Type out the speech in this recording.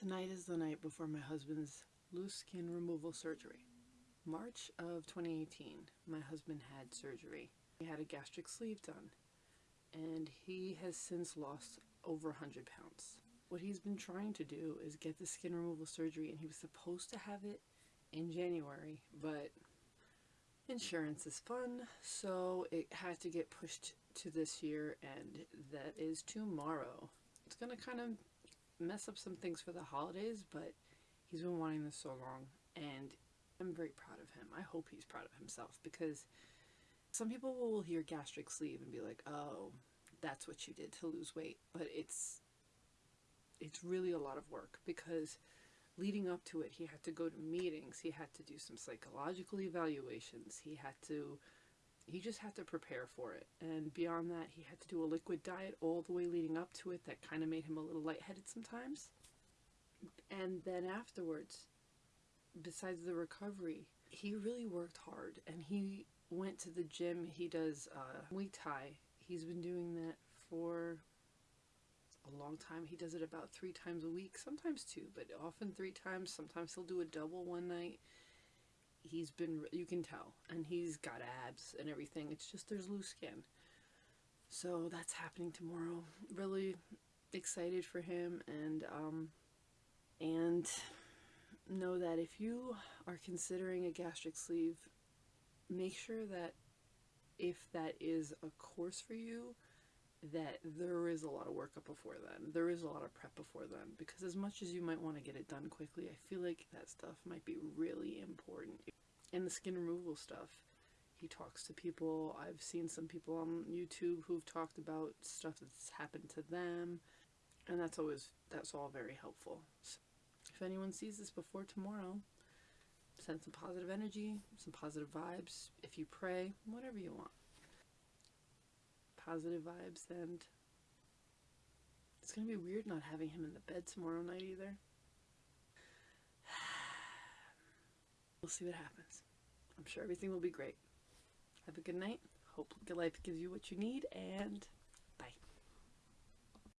Tonight is the night before my husband's loose skin removal surgery. March of 2018, my husband had surgery. He had a gastric sleeve done, and he has since lost over 100 pounds. What he's been trying to do is get the skin removal surgery, and he was supposed to have it in January, but insurance is fun, so it had to get pushed to this year, and that is tomorrow. It's gonna kind of mess up some things for the holidays, but he's been wanting this so long, and I'm very proud of him. I hope he's proud of himself because some people will hear gastric sleeve and be like, "Oh, that's what you did to lose weight," but it's it's really a lot of work because leading up to it, he had to go to meetings, he had to do some psychological evaluations, he had to he just had to prepare for it. And beyond that, he had to do a liquid diet all the way leading up to it that kind of made him a little lightheaded sometimes. And then afterwards, besides the recovery, he really worked hard and he went to the gym. He does uh, Muay Thai. He's been doing that for a long time. He does it about three times a week, sometimes two, but often three times. Sometimes he'll do a double one night he's been you can tell. And he's got abs and everything. It's just there's loose skin. So that's happening tomorrow. Really excited for him. And um and know that if you are considering a gastric sleeve make sure that if that is a course for you that there is a lot of work up before then. There is a lot of prep before then because as much as you might want to get it done quickly, I feel like that stuff might be really important. And the skin removal stuff, he talks to people. I've seen some people on YouTube who've talked about stuff that's happened to them and that's always, that's all very helpful. So if anyone sees this before tomorrow, send some positive energy, some positive vibes. If you pray, whatever you want positive vibes and it's gonna be weird not having him in the bed tomorrow night either. we'll see what happens. I'm sure everything will be great. Have a good night. Hope good life gives you what you need and